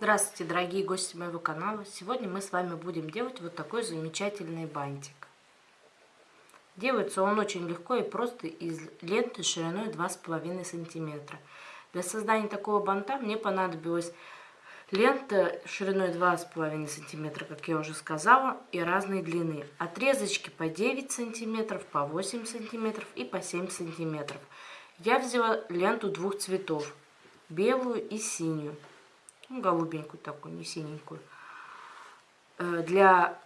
Здравствуйте, дорогие гости моего канала! Сегодня мы с вами будем делать вот такой замечательный бантик. Делается он очень легко и просто из ленты шириной 2,5 сантиметра. Для создания такого банта мне понадобилась лента шириной 2,5 сантиметра, как я уже сказала, и разной длины. Отрезочки по 9 сантиметров, по 8 сантиметров и по 7 сантиметров. Я взяла ленту двух цветов, белую и синюю ну, голубенькую такую, не синенькую. Э, для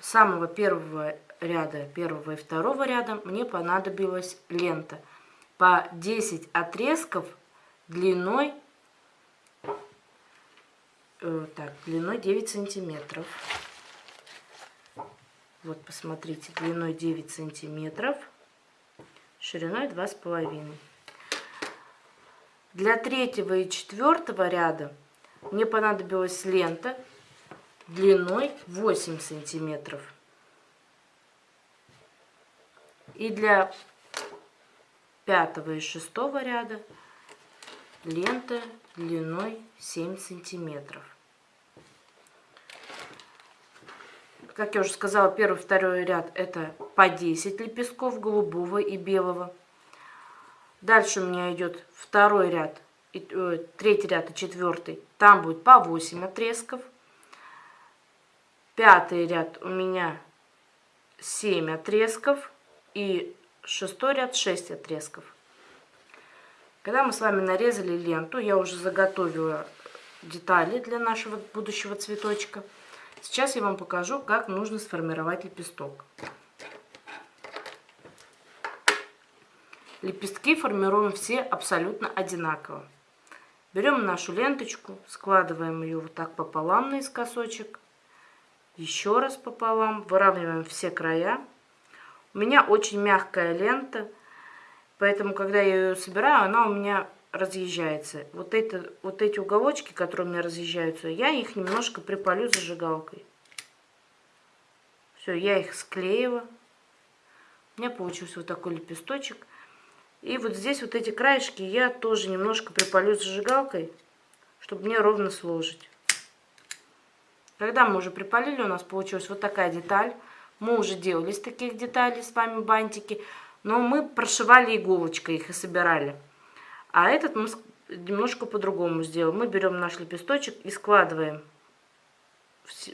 самого первого ряда, первого и второго ряда мне понадобилась лента по 10 отрезков длиной, э, так, длиной 9 сантиметров. Вот, посмотрите, длиной 9 сантиметров, шириной 2,5. Для третьего и четвертого ряда мне понадобилась лента длиной 8 сантиметров. И для пятого и шестого ряда лента длиной 7 сантиметров. Как я уже сказала, первый второй ряд это по 10 лепестков голубого и белого. Дальше у меня идет второй ряд и, э, третий ряд и четвертый, там будет по 8 отрезков. Пятый ряд у меня 7 отрезков. И шестой ряд 6 отрезков. Когда мы с вами нарезали ленту, я уже заготовила детали для нашего будущего цветочка. Сейчас я вам покажу, как нужно сформировать лепесток. Лепестки формируем все абсолютно одинаково. Берем нашу ленточку, складываем ее вот так пополам наискосочек. Еще раз пополам, выравниваем все края. У меня очень мягкая лента, поэтому, когда я ее собираю, она у меня разъезжается. Вот, это, вот эти уголочки, которые у меня разъезжаются, я их немножко припалю зажигалкой. Все, я их склеила. У меня получился вот такой лепесточек. И вот здесь вот эти краешки я тоже немножко припалю зажигалкой, чтобы мне ровно сложить. Когда мы уже припалили, у нас получилась вот такая деталь. Мы уже делали из таких деталей с вами бантики, но мы прошивали иголочкой их и собирали. А этот мы немножко по-другому сделаем. Мы берем наш лепесточек и складываем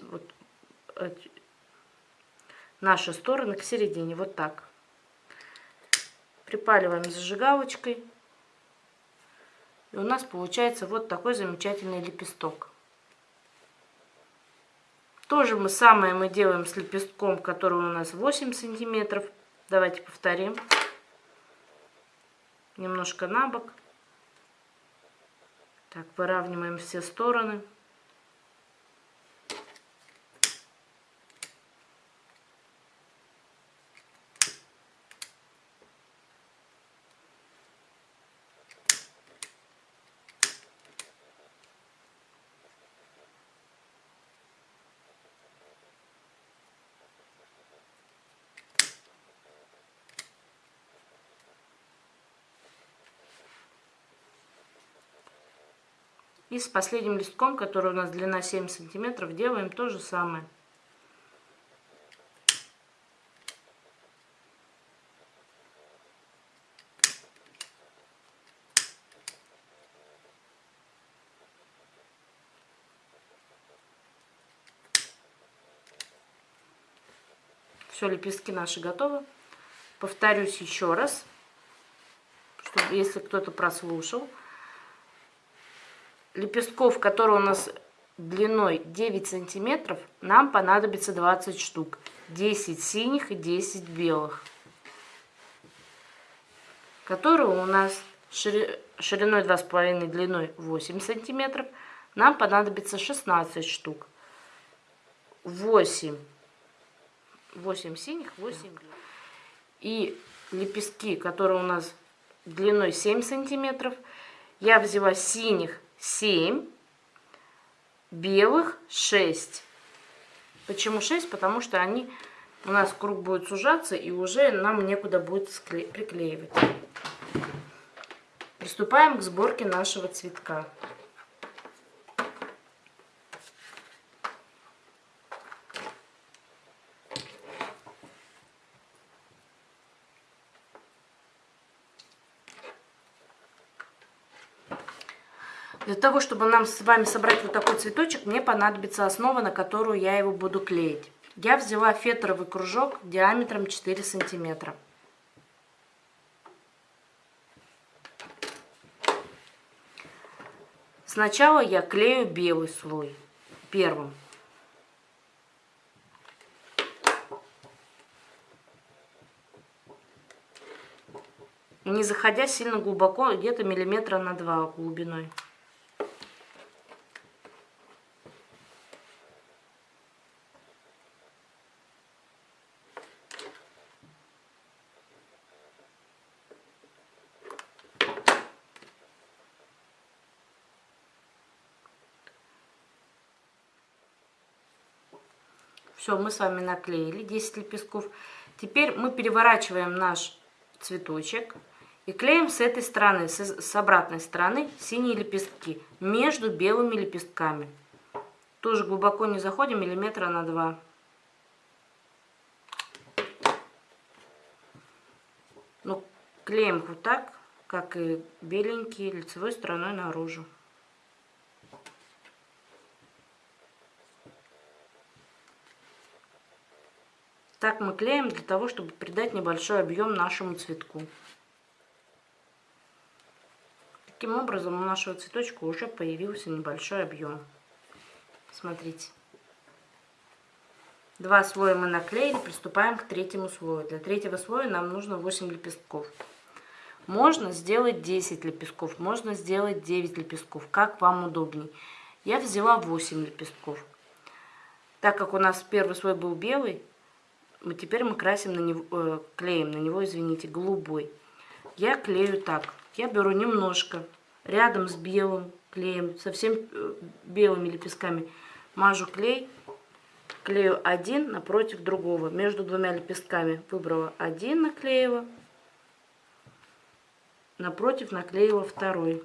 вот наши стороны к середине, вот так. Припаливаем зажигалочкой. И у нас получается вот такой замечательный лепесток. То же мы самое мы делаем с лепестком, который у нас 8 сантиметров. Давайте повторим. Немножко на бок. Так, выравниваем все стороны. И с последним листком, который у нас длина 7 сантиметров, делаем то же самое. Все, лепестки наши готовы. Повторюсь еще раз, чтобы, если кто-то прослушал лепестков, которые у нас длиной 9 сантиметров, нам понадобится 20 штук. 10 синих и 10 белых. Которые у нас шириной 2,5, длиной 8 сантиметров. Нам понадобится 16 штук. 8. 8 синих, 8 белых. И лепестки, которые у нас длиной 7 сантиметров, я взяла синих 7, белых 6. Почему 6? Потому что они у нас круг будет сужаться и уже нам некуда будет приклеивать. Приступаем к сборке нашего цветка. Для того, чтобы нам с вами собрать вот такой цветочек, мне понадобится основа, на которую я его буду клеить. Я взяла фетровый кружок диаметром 4 сантиметра. Сначала я клею белый слой первым. Не заходя сильно глубоко, где-то миллиметра на два глубиной. Все, мы с вами наклеили 10 лепестков. Теперь мы переворачиваем наш цветочек и клеим с этой стороны, с, обратной стороны синие лепестки между белыми лепестками. Тоже глубоко не заходим, миллиметра на два. Ну, клеим вот так, как и беленькие, лицевой стороной наружу. Так мы клеим для того, чтобы придать небольшой объем нашему цветку. Таким образом у нашего цветочка уже появился небольшой объем. Смотрите. Два слоя мы наклеили, приступаем к третьему слою. Для третьего слоя нам нужно 8 лепестков. Можно сделать 10 лепестков, можно сделать 9 лепестков, как вам удобней. Я взяла 8 лепестков. Так как у нас первый слой был белый, мы теперь мы красим на него, э, клеем на него, извините, голубой. Я клею так. Я беру немножко, рядом с белым клеем, совсем э, белыми лепестками, мажу клей, клею один напротив другого. Между двумя лепестками выбрала один, наклеила, напротив наклеила второй.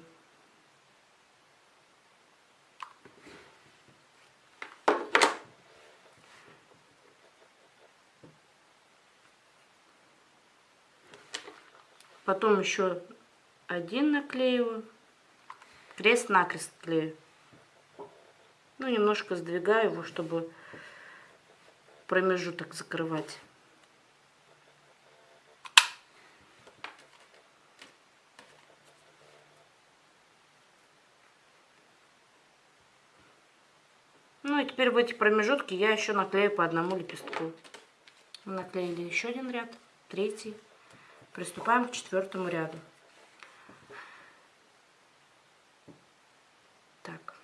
Потом еще один наклеиваю. Крест-накрест клею. Ну, немножко сдвигаю его, чтобы промежуток закрывать. Ну и теперь в эти промежутки я еще наклею по одному лепестку. Наклеили еще один ряд, третий. Приступаем к четвертому ряду. Так,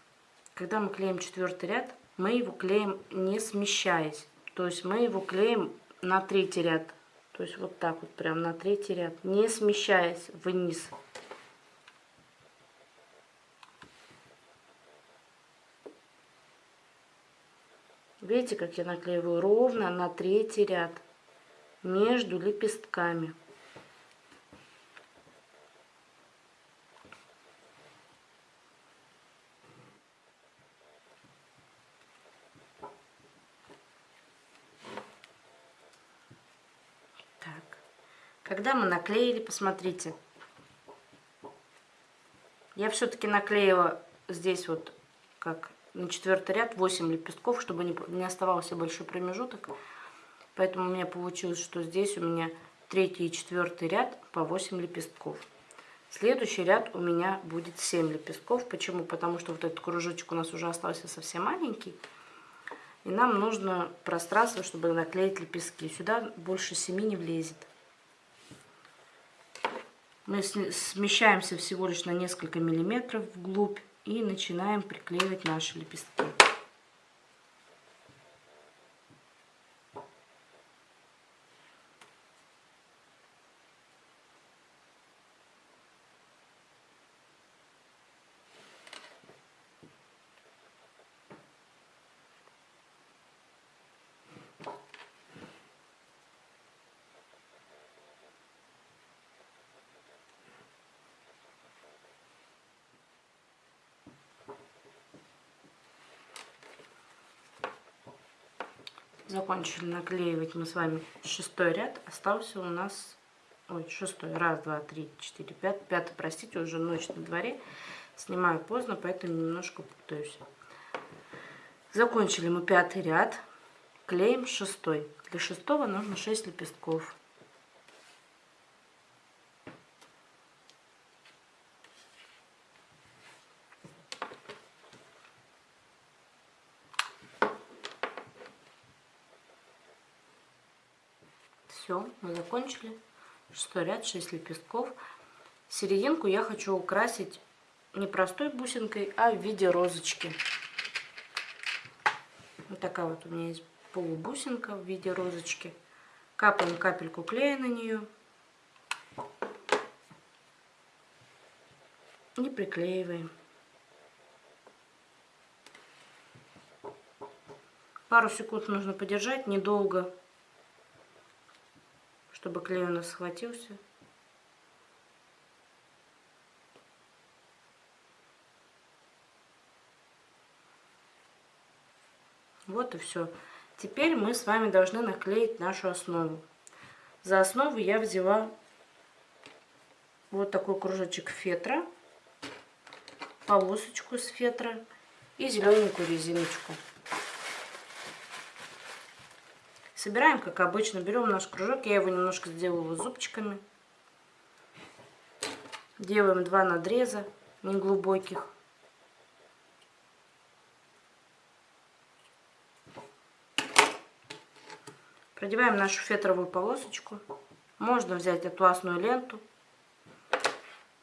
когда мы клеим четвертый ряд, мы его клеим не смещаясь. То есть мы его клеим на третий ряд. То есть вот так вот, прям на третий ряд, не смещаясь вниз. Видите, как я наклеиваю ровно на третий ряд между лепестками. Когда мы наклеили, посмотрите. Я все-таки наклеила здесь вот, как на четвертый ряд, 8 лепестков, чтобы не, оставался большой промежуток. Поэтому у меня получилось, что здесь у меня третий и четвертый ряд по 8 лепестков. Следующий ряд у меня будет 7 лепестков. Почему? Потому что вот этот кружочек у нас уже остался совсем маленький. И нам нужно пространство, чтобы наклеить лепестки. Сюда больше 7 не влезет. Мы смещаемся всего лишь на несколько миллиметров вглубь и начинаем приклеивать наши лепестки. Закончили наклеивать мы с вами шестой ряд. Остался у нас... Ой, шестой. Раз, два, три, четыре, пять. Пятый, простите, уже ночь на дворе. Снимаю поздно, поэтому немножко путаюсь. Закончили мы пятый ряд. Клеим шестой. Для шестого нужно 6 лепестков. Все, мы закончили. Шестой ряд, 6 лепестков. Серединку я хочу украсить не простой бусинкой, а в виде розочки. Вот такая вот у меня есть полубусинка в виде розочки. Капаем капельку клея на нее. И приклеиваем. Пару секунд нужно подержать, недолго чтобы клей у нас схватился. Вот и все. Теперь мы с вами должны наклеить нашу основу. За основу я взяла вот такой кружочек фетра, полосочку с фетра и зелененькую резиночку. Собираем, как обычно, берем наш кружок. Я его немножко сделала зубчиками. Делаем два надреза неглубоких. Продеваем нашу фетровую полосочку. Можно взять атласную ленту.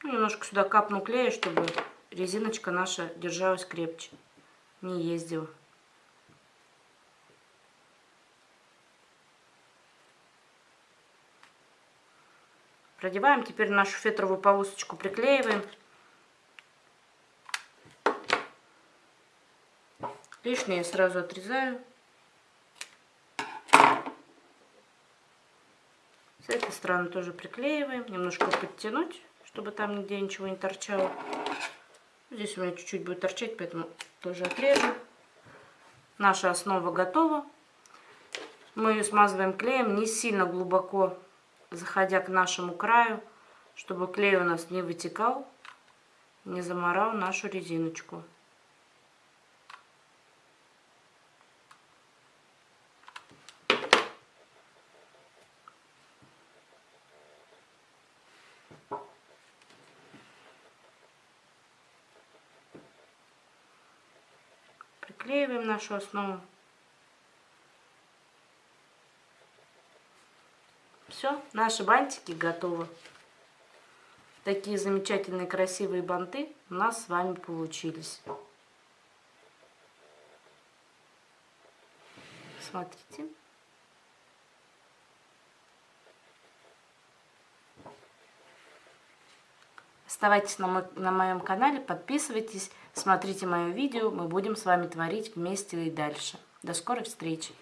Ну, немножко сюда капну клея, чтобы резиночка наша держалась крепче, не ездила. Продеваем теперь нашу фетровую полосочку, приклеиваем. Лишнее сразу отрезаю. С этой стороны тоже приклеиваем. Немножко подтянуть, чтобы там нигде ничего не торчало. Здесь у меня чуть-чуть будет торчать, поэтому тоже отрежу. Наша основа готова. Мы ее смазываем клеем не сильно глубоко заходя к нашему краю, чтобы клей у нас не вытекал, не заморал нашу резиночку. Приклеиваем нашу основу. Все, наши бантики готовы. Такие замечательные красивые банты у нас с вами получились. Смотрите. Оставайтесь на, мо на моем канале, подписывайтесь, смотрите мое видео. Мы будем с вами творить вместе и дальше. До скорой встречи!